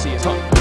See you. hell.